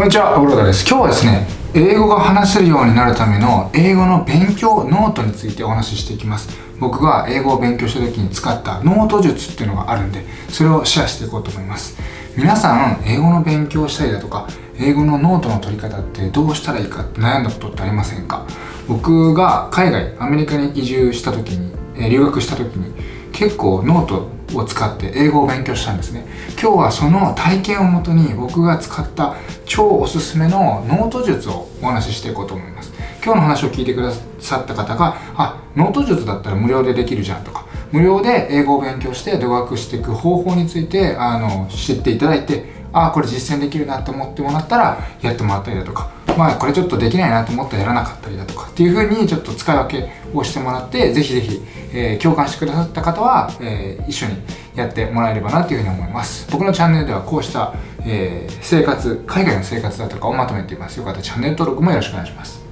こんにちは、アブロダです。今日はですね、英語が話せるようになるための英語の勉強ノートについてお話ししていきます。僕が英語を勉強した時に使ったノート術っていうのがあるんで、それをシェアしていこうと思います。皆さん、英語の勉強したりだとか、英語のノートの取り方ってどうしたらいいかって悩んだことってありませんか？僕が海外、アメリカに移住した時に、留学した時に、結構ノートを使って英語を勉強したんですね。今日はその体験をもとに僕が使った超おすすめのノート術をお話ししていこうと思います。今日の話を聞いてくださった方があノート術だったら無料でできるじゃんとか無料で英語を勉強して留学していく方法についてあの知っていただいてあこれ実践できるなと思ってもらったらやってもらったりだとかまあこれちょっとできないなと思ったらやらなかったりだとかっていう風にちょっと使い分けをしてもらってぜひぜひ、えー、共感してくださった方は、えー、一緒にやってもらえればなというふうに思います。僕のチャンネルではこうした、えー、生活海外の生活だとかをまとめています。よかったらチャンネル登録もよろしくお願いします。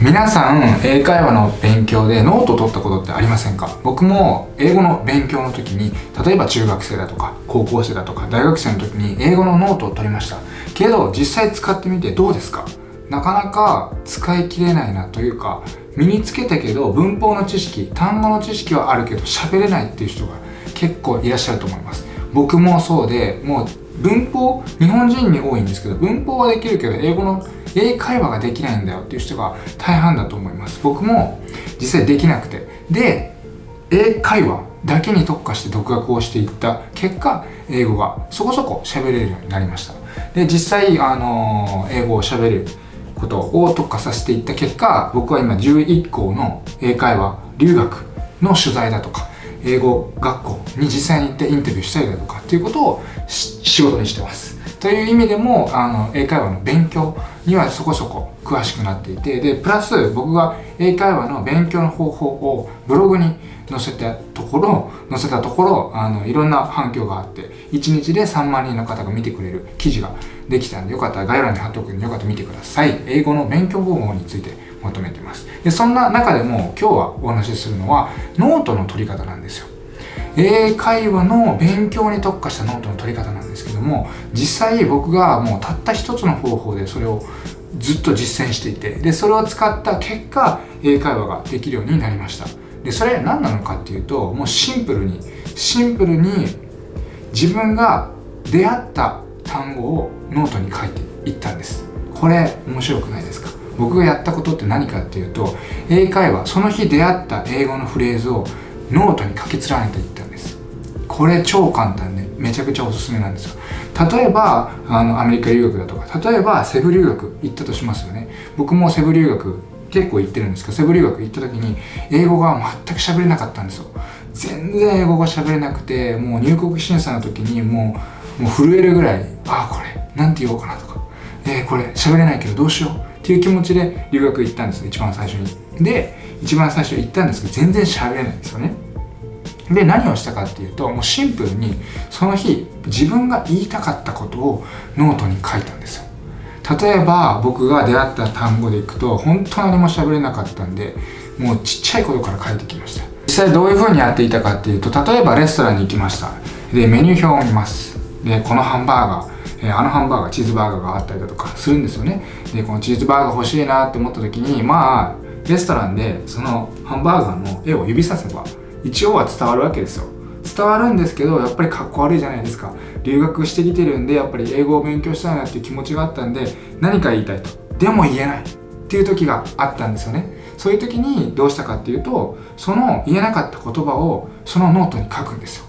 皆さん英会話の勉強でノートを取ったことってありませんか？僕も英語の勉強の時に例えば中学生だとか高校生だとか大学生の時に英語のノートを取りました。けど実際使ってみてどうですか？なかなか使い切れないなというか身につけたけど文法の知識単語の知識はあるけど喋れないっていう人が結構いらっしゃると思います。僕もそうでもう文法日本人に多いんですけど文法はできるけど英語の英会話ができないんだよっていう人が大半だと思います。僕も実際できなくて。で英会話だけに特化して独学をしていった。結果英語がそこそこ喋れるようになりました。で実際あの英語を喋れることを特化させていった結果僕は今11校の英会話留学の取材だとか英語学校に実際に行ってインタビューしたりだとかっていうことを仕事にしてます。という意味でもあの英会話の勉強にはそこそこ詳しくなっていてでプラス僕が英会話の勉強の方法をブログに載せたところ載せたところあのいろんな反響があって1日で3万人の方が見てくれる記事ができたんでよかったら概要欄に貼っておくんでよかったら見てください。英語の勉強方法についてまとめてます。でそんな中でも今日はお話しするのはノートの取り方なんですよ。英会話の勉強に特化したノートの取り方なんですけども実際僕がもうたった一つの方法でそれをずっと実践していてでそれを使った結果英会話ができるようになりました。でそれ何なのかっていうともうシンプルにシンプルに自分が出会った単語をノートに書いていったんです。これ面白くないですか？僕がやったことって何かっていうと英会話その日出会った英語のフレーズをノートに書き連ねていった。これ超簡単でめちゃくちゃおすすめなんですよ。例えばあのアメリカ留学だとか例えばセブ留学行ったとしますよね。僕もセブ留学結構行ってるんですけどセブ留学行った時に英語が全く喋れなかったんですよ。全然英語が喋れなくてもう入国審査の時にもうもう震えるぐらいああこれなんて言おうかなとか。えー、これ喋れないけどどうしよう。っていう気持ちで留学行ったんです一番最初に。で一番最初行ったんですけど全然喋れないんですよね。で何をしたかっていうともうシンプルにその日自分が言いたかったことをノートに書いたんですよ。例えば僕が出会った単語でいくと本当何も喋れなかったんでもうちっちゃいことから書いてきました。実際どういう風にやっていたかっていうと例えばレストランに行きました。でメニュー表を見ます。でこのハンバーガーえあのハンバーガーチーズバーガーがあったりだとかするんですよね。でこのチーズバーガー欲しいなって思った時にまあレストランでそのハンバーガーの絵を指させば一応は伝わるわけですよ。伝わるんですけどやっぱりかっこ悪いじゃないですか。留学してきてるんでやっぱり英語を勉強したいなっていう気持ちがあったんで何か言いたいと。でも言えない。っていう時があったんですよね。そういう時にどうしたかっていうとその言えなかった言葉をそのノートに書くんですよ。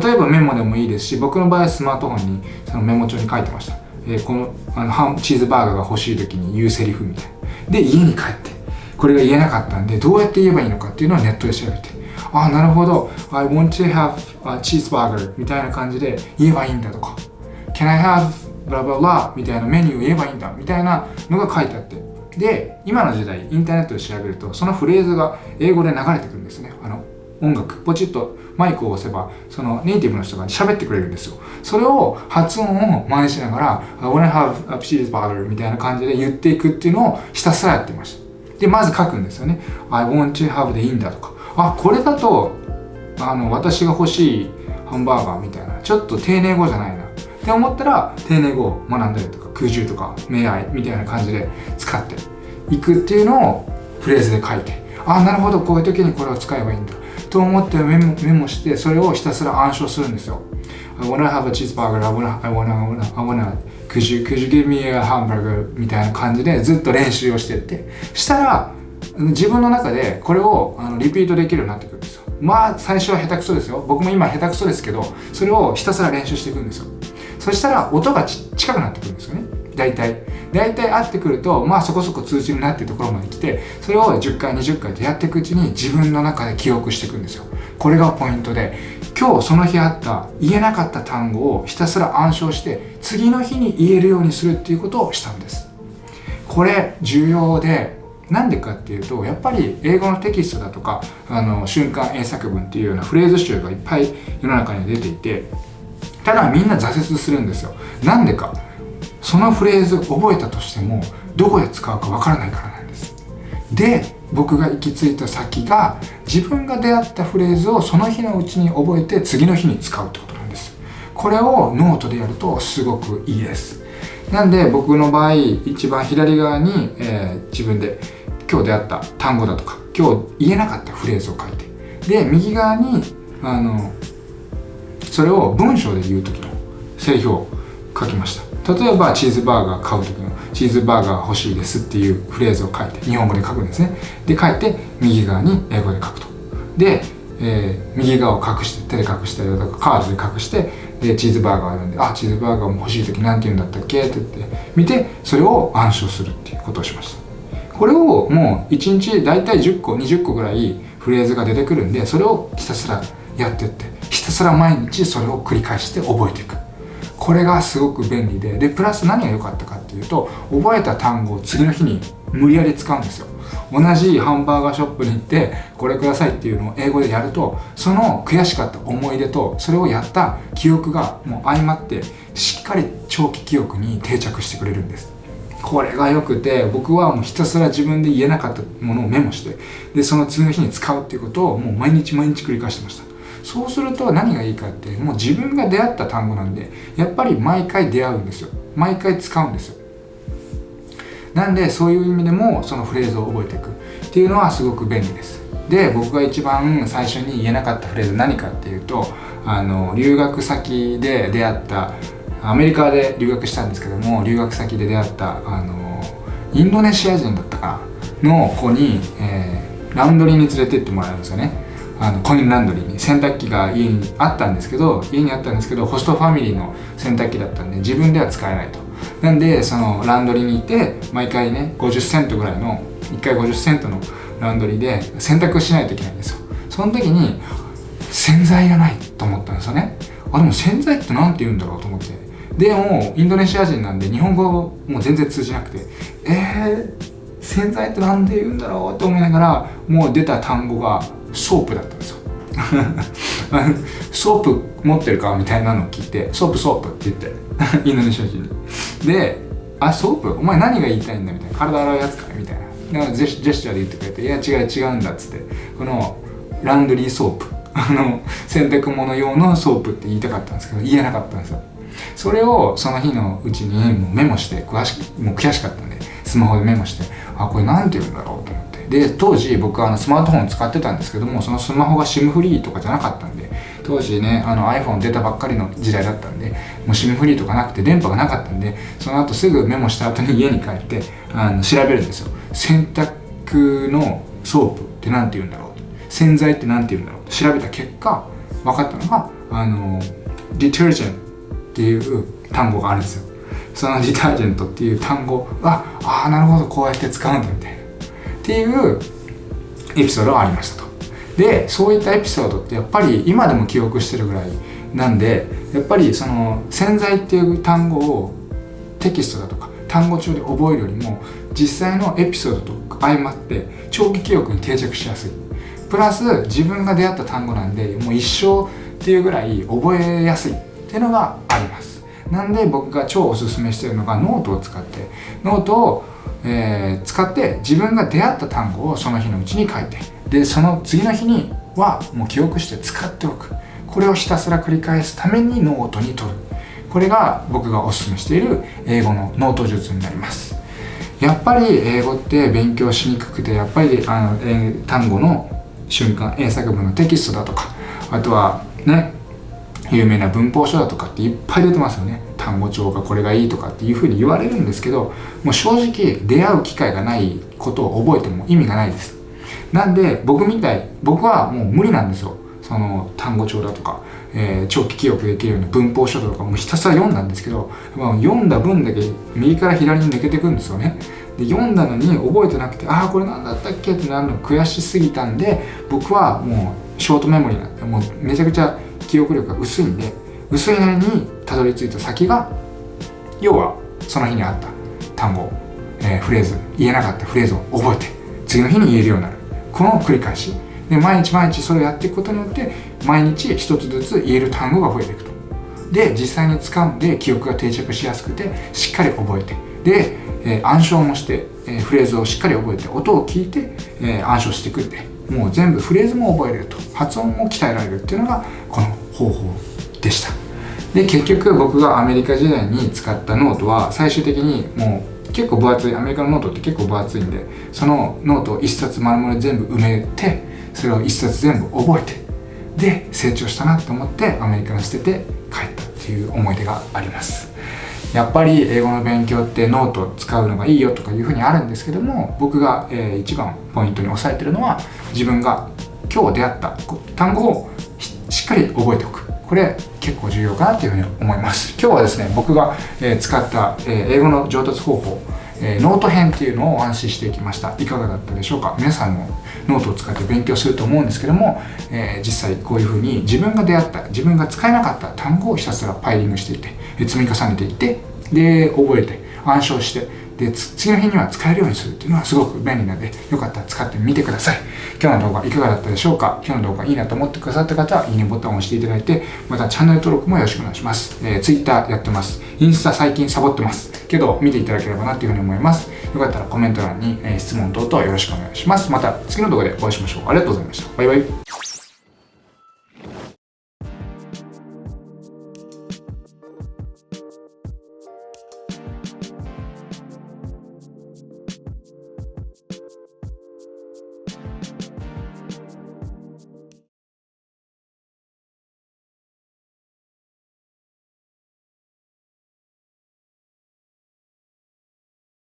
例えばメモでもいいですし僕の場合はスマートフォンにそのメモ帳に書いてました、えー、このあのハンチーズバーガーが欲しい時に言うセリフみたいな。で家に帰ってこれが言えなかったんでどうやって言えばいいのかっていうのをネットで調べて。あなるほど。I want to have a cheeseburger みたいな感じで言えばいいんだとか。Can I have blah blah blah みたいなメニューを言えばいいんだみたいなのが書いてあって。で今の時代インターネットで調べるとそのフレーズが英語で流れてくるんですね。あの音楽。ポチッとマイクを押せばそのネイティブの人が喋ってくれるんですよ。それを発音を真似しながら I wanna have a cheeseburger みたいな感じで言っていくっていうのをひたすらやってました。でまず書くんですよね。I want to have the in だとか。あこれだとあの私が欲しいハンバーガーみたいなちょっと丁寧語じゃないな。って思ったら丁寧語を学んだりとか空中とか明愛みたいな感じで使っていくっていうのをフレーズで書いてあなるほどこういう時にこれを使えばいいんだ。と思ってメモメモしてそれをひたすら暗唱するんですよ。I wanna have a cheeseburger I wanna I wanna I wanna, I wanna could you, could you give me a hamburger みたいな感じでずっと練習をしてって。したら自分の中でこれをあのリピートできるようになってくるんですよ。まあ最初は下手くそですよ。僕も今下手くそですけどそれをひたすら練習していくんですよ。そしたら音が近くなってくるんですよね。大体。大体合ってくるとまあそこそこ通知になってるところまで来てそれを10回20回とやっていくうちに自分の中で記憶していくんですよ。これがポイントで。今日その日あった言えなかった単語をひたすら暗唱して次の日に言えるようにするっていうことをしたんです。これ重要でなんでかっていうとやっぱり英語のテキストだとかあの瞬間英作文っていうようなフレーズ集がいっぱい世の中に出ていてただみんな挫折するんですよ。なんでか。そのフレーズ覚えたとしてもどこで使うかわからないからなんです。で僕が行き着いた先が自分が出会ったフレーズをその日のうちに覚えて次の日に使うってことなんです。これをノートでやるとすごくいいです。なんで僕の場合一番左側に、えー、自分で今日出会った単語だとか今日言えなかったフレーズを書いてで右側にあのそれを文章で言う時のセリフを書きました。例えばチーズバーガー買う時のチーズバーガー欲しいですっていうフレーズを書いて日本語で書くんですね。で書いて右側に英語で書くと。で、えー、右側を隠して手で隠したりとかカードで隠してでチーズバーガーを読んであチーズバーガーも欲しい時何て言うんだったっけ？って言って見てそれを暗唱するっていうことをしました。これをもう1日大体10個20個ぐらいフレーズが出てくるんでそれをひたすらやってってひたすら毎日それを繰り返して覚えていく。これがすごく便利ででプラス何が良かったかっていうと覚えた単語を次の日に無理やり使うんですよ。同じハンバーガーショップに行ってこれくださいっていうのを英語でやるとその悔しかった思い出とそれをやった記憶がもう相まってしっかり長期記憶に定着してくれるんです。これが良くて僕はもうひたすら自分で言えなかったものをメモしてでその次の日に使うっていうことをもう毎日毎日繰り返してました。そうすると何がいいかってもう自分が出会った単語なんでやっぱり毎回出会うんですよ。毎回使うんですよ。なんでそういう意味でもそのフレーズを覚えていく。っていうのはすごく便利です。で僕が一番最初に言えなかったフレーズ何かっていうとあの留学先で出会ったアメリカで留学したんですけども留学先で出会ったあのインドネシア人だったかなの子に、えー、ランドリーに連れてってもらえるんですよね。あのコインランドリーに。洗濯機が家にあったんですけど家にあったんですけどホストファミリーの洗濯機だったんで自分では使えないと。なんでそのランドリーにいて毎回ね50セントぐらいの1回50セントのランドリーで洗濯しないといけないんですよ。その時に洗剤がないと思ったんですよね。あでも洗剤って何て言うんだろうと思って。でもインドネシア人なんで日本語も全然通じなくてえー、洗剤って何で言うんだろうって思いながらもう出た単語が soap だったんですよ。soap 持ってるかみたいなのを聞いて soap soap って言って インドネシア人に。であ soap？お前何が言いたいんだみたいな。体洗うやつかみたいな。ジェジェスチャーで言ってくれていや違う違うんだっつって。この laundry soap。あの洗濯物用の soap って言いたかったんですけど言えなかったんですよ。それをその日のうちにもうメモして詳しくもう悔しかったんでスマホでメモしてあこれ何て言うんだろうと思って。で当時僕はあのスマートフォン使ってたんですけどもそのスマホが SIM フリーとかじゃなかったんで当時ねあの iPhone 出たばっかりの時代だったんでもう SIM フリーとかなくて電波がなかったんでその後すぐメモした後に家に帰ってあの調べるんですよ。洗濯の soap って何て言うんだろう洗剤って何て言うんだろう調べた結果分かったのがあの detergent っていう単語があるんですよ。その detergent っていう単語はああなるほどこうやって使うんだみたいな。っていうエピソードがありましたと。でそういったエピソードってやっぱり今でも記憶してるぐらいなんでやっぱりその洗剤っていう単語をテキストだとか単語帳で覚えるよりも実際のエピソードと相まって長期記憶に定着しやすい。プラス自分が出会った単語なんでもう一生っていうぐらい覚えやすい。っていうのがあります。なんで僕が超おすすめしてるのがノートを使って。ノートをえー、使って自分が出会った単語をその日のうちに書いて。でその次の日にはもう記憶して使っておく。これをひたすら繰り返すためにノートに取る。これが僕がおすすめしている英語のノート術になります。やっぱり英語って勉強しにくくてやっぱりあの、え、単語の瞬間英作文のテキストだとかあとはね有名な文法書だとかっていっぱい出てますよね。単語帳がこれがいいとかっていうふうに言われるんですけどもう正直出会う機会がないことを覚えても意味がないです。なんで僕みたい僕はもう無理なんですよ。その単語帳だとか、えー、長期記憶できるような文法書とかもうひたすら読んだんですけど、まあ、読んだ分だけ右から左に抜けていくんですよね。で読んだのに覚えてなくてああこれ何だったっけってなるの悔しすぎたんで僕はもうショートメモリーなんでもうめちゃくちゃ記憶力が薄いんで薄いなりにたどり着いた先が要はその日にあった単語、えー、フレーズ言えなかったフレーズを覚えて次の日に言えるようになる。この繰り返し。で毎日毎日それをやっていくことによって毎日一つずつ言える単語が増えていくと。で実際に使うんで記憶が定着しやすくてしっかり覚えて。で、えー、暗唱もして、えー、フレーズをしっかり覚えて音を聞いて、えー、暗唱していくんでもう全部フレーズも覚えれると。発音も鍛えられるっていうのがこの方法でした。で結局僕がアメリカ時代に使ったノートは最終的にもう結構分厚い。アメリカのノートって結構分厚いんでそのノートを1冊丸々全部埋めてそれを1冊全部覚えてで成長したなと思ってアメリカに捨てて帰ったっていう思い出があります。やっぱり英語の勉強ってノート使うのがいいよとかいうふうにあるんですけども僕が、えー、一番ポイントに押さえてるのは自分が今日出会った単語をしっかり覚えておく。これ結構重要かなというふうに思います。今日はですね僕が、え、使った、え、英語の上達方法え、ノート編っていうのをお話ししていきました。いかがだったでしょうか？皆さんもノートを使って勉強すると思うんですけども、え、実際こういうふうに自分が出会った自分が使えなかった単語をひたすら piling していって積み重ねていってで覚えて暗唱してで次の日には使えるようにするっていうのはすごく便利なのでよかったら使ってみてください。今日の動画いかがだったでしょうか？今日の動画いいなと思ってくださった方はいいねボタンを押していただいてまたチャンネル登録もよろしくお願いします、えー、Twitter やってます。インスタ最近サボってます。けど見ていただければなというふうに思います。よかったらコメント欄に、え質問等々よろしくお願いします。また次の動画でお会いしましょう。ありがとうございました。バイバイ。